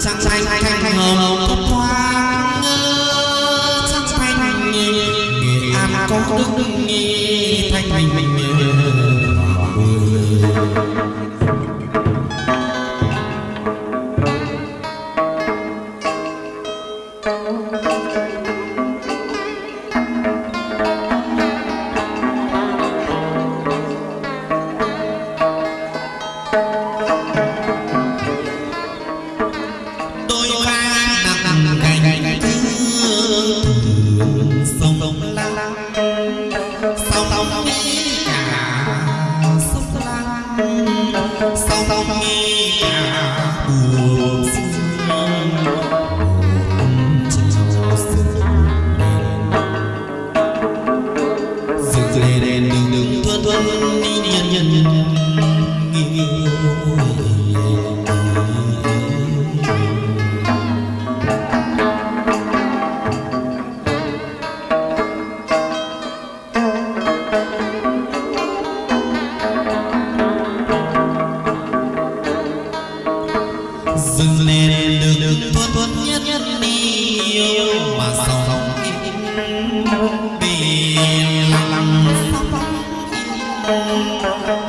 trăng xanh thanh thanh hồng cốc thoáng trăng xanh nghệ an có đức thanh thành mình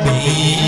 bị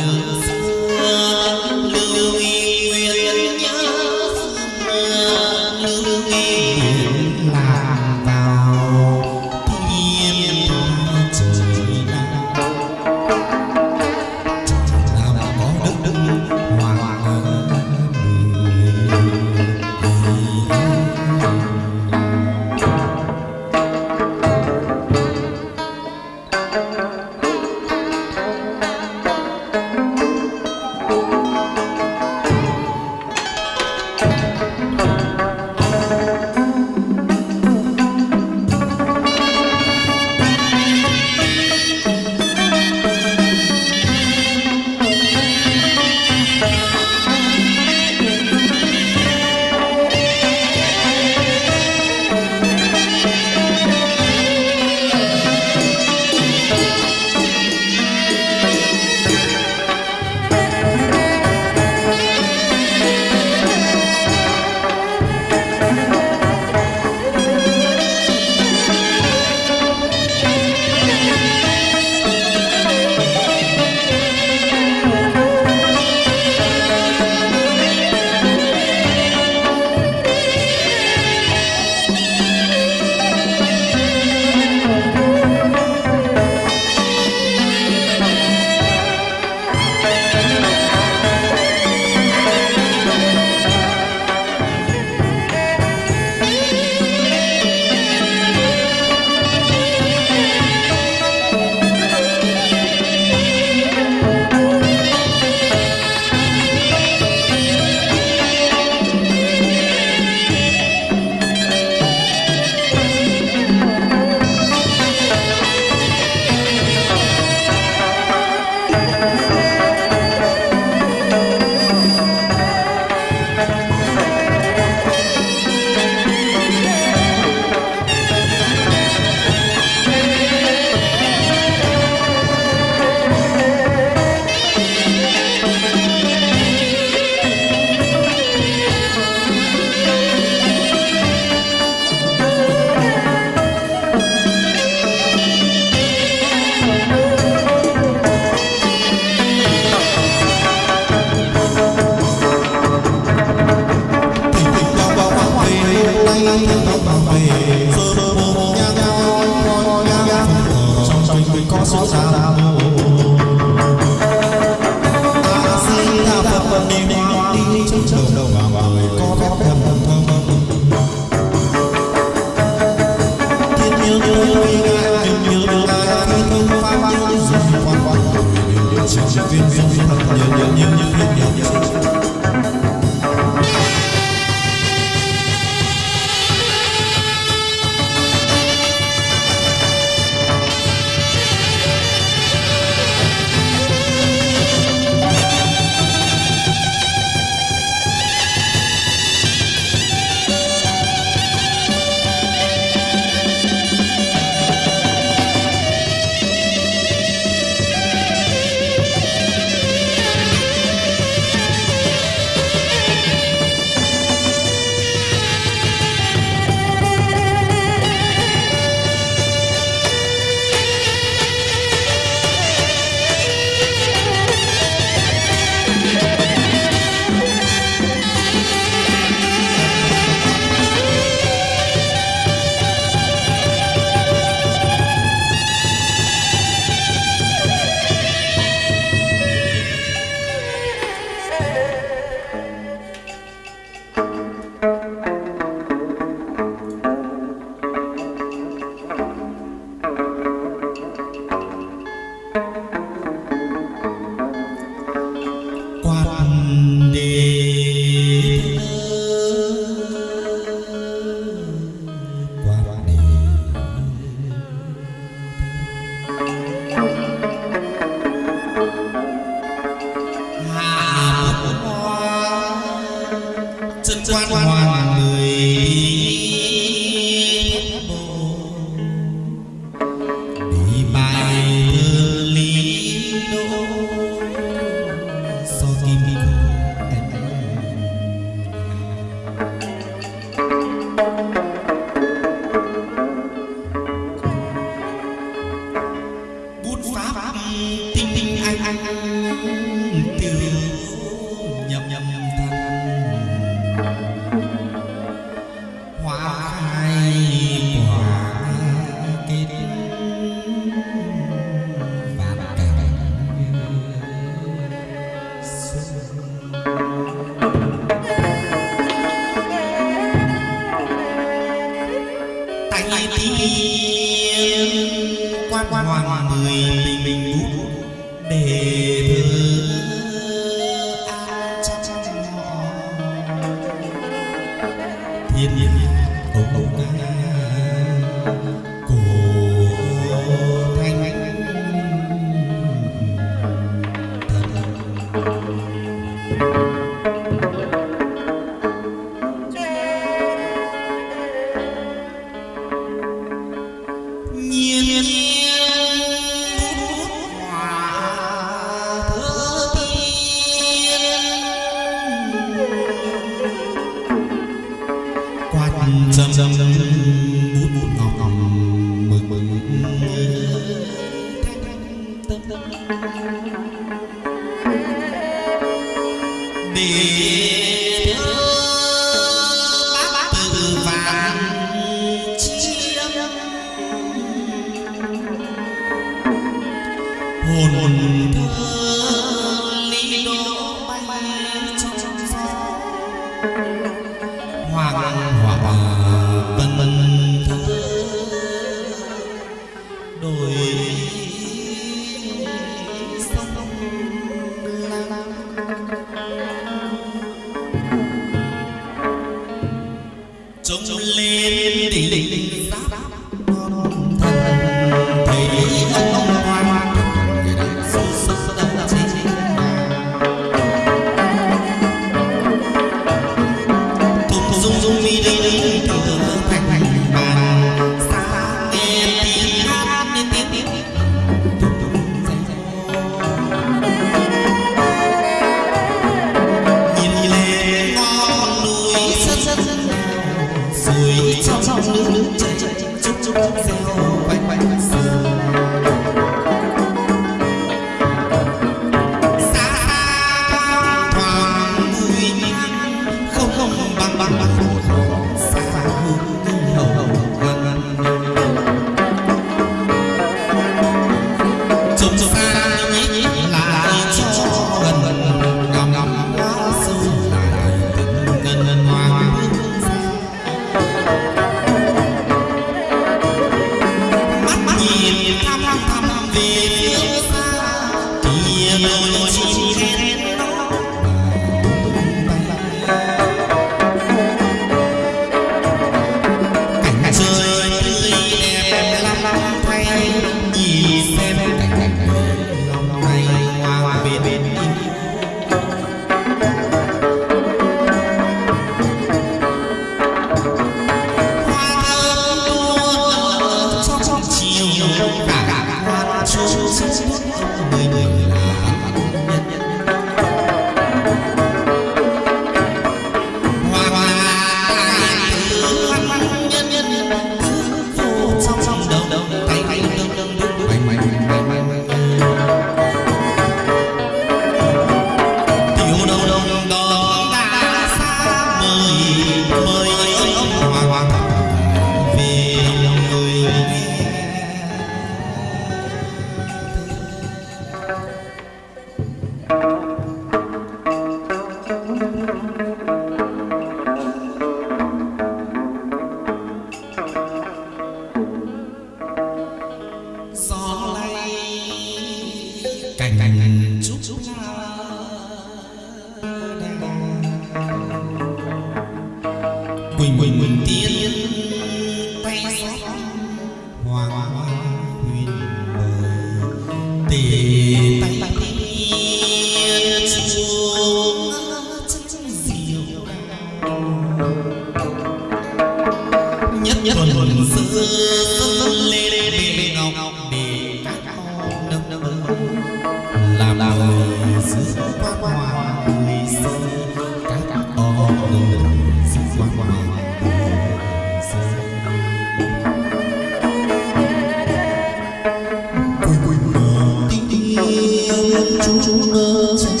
chỉ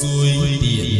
虽点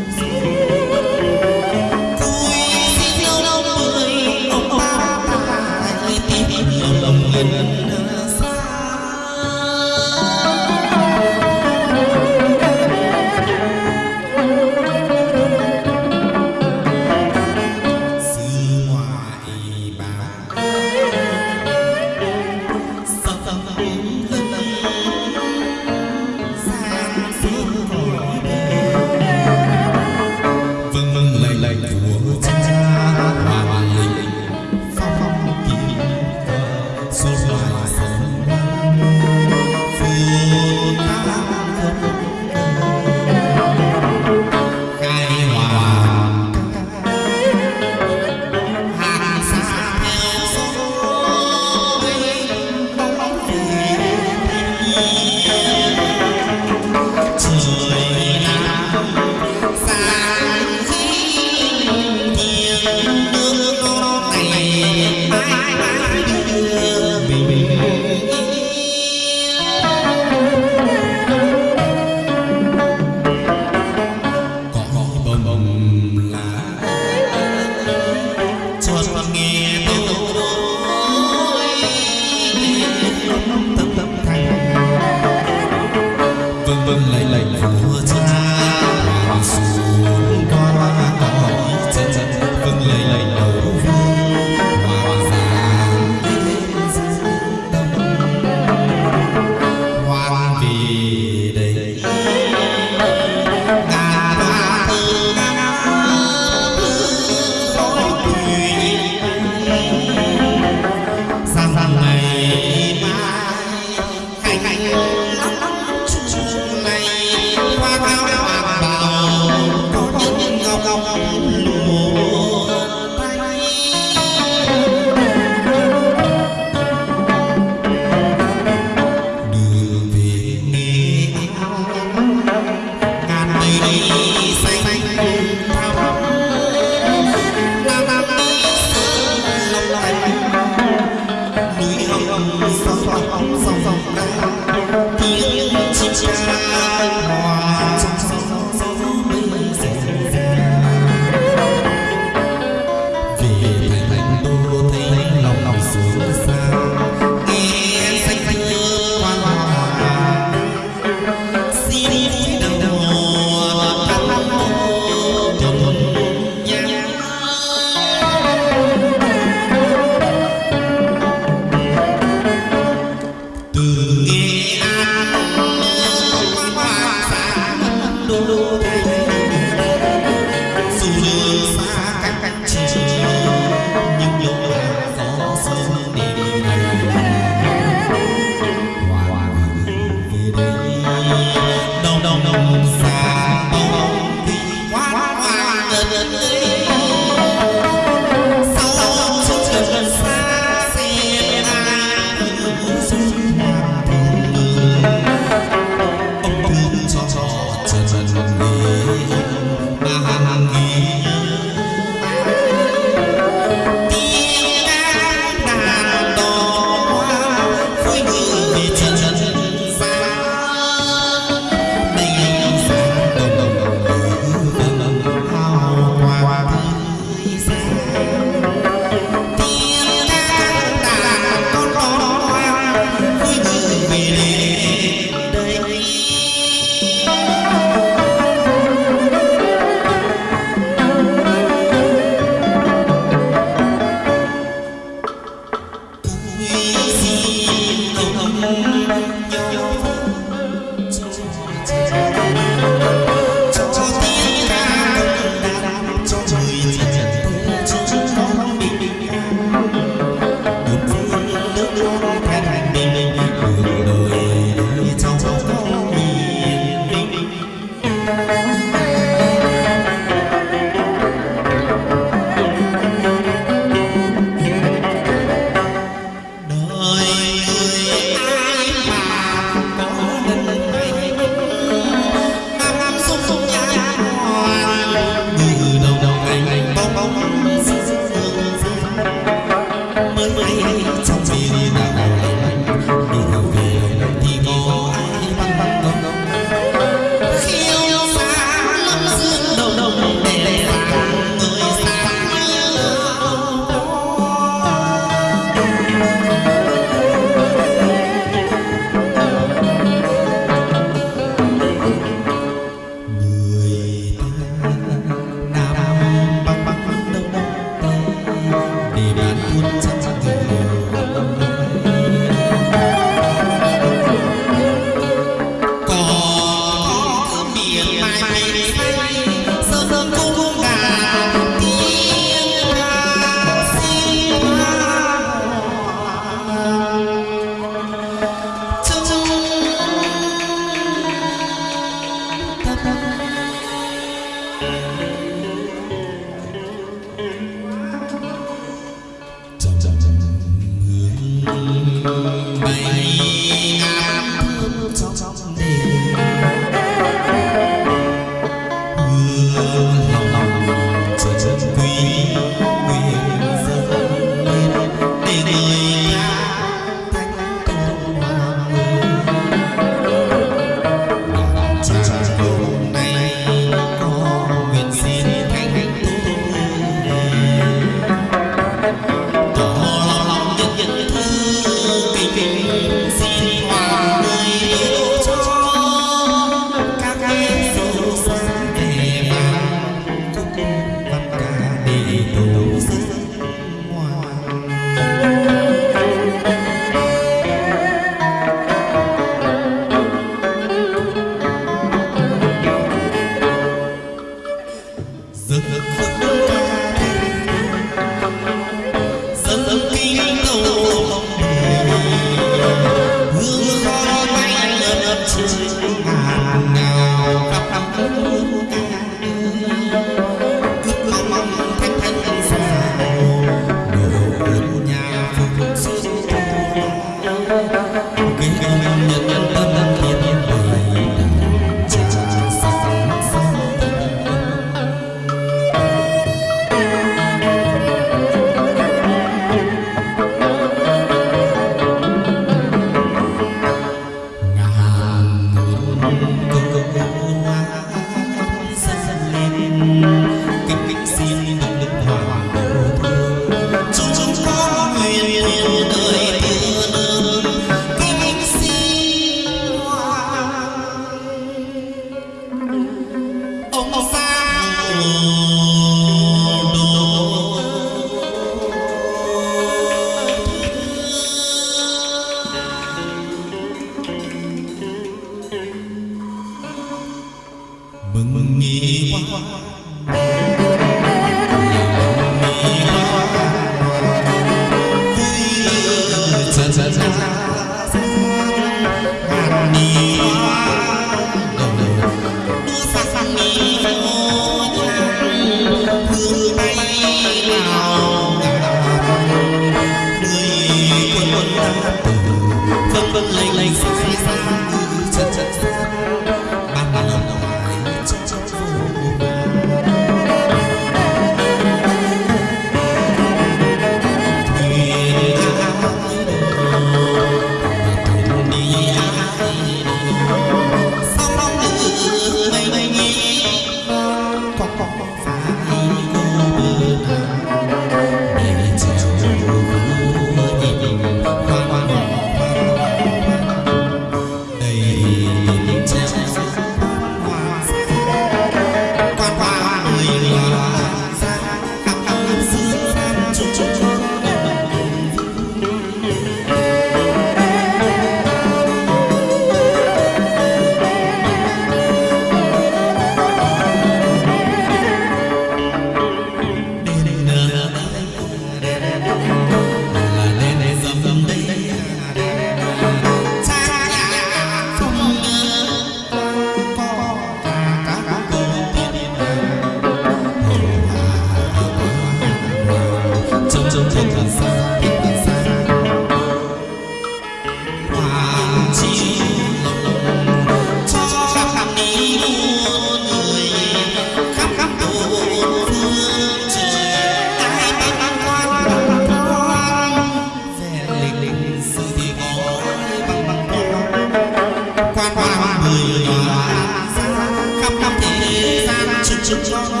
Washington